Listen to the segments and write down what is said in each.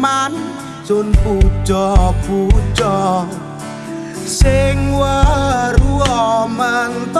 man Jun puja-puja Sing waru omento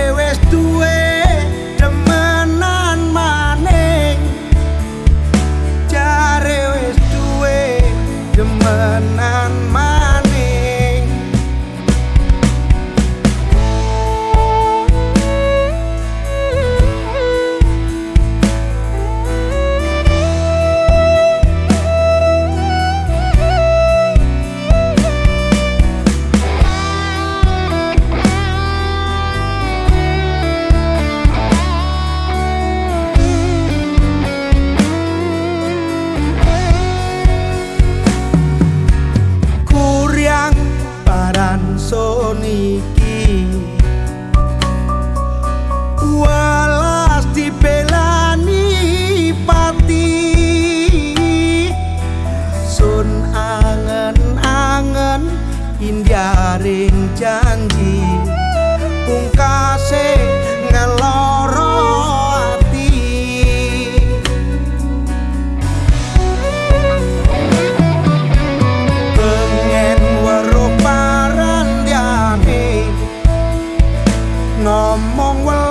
我望運。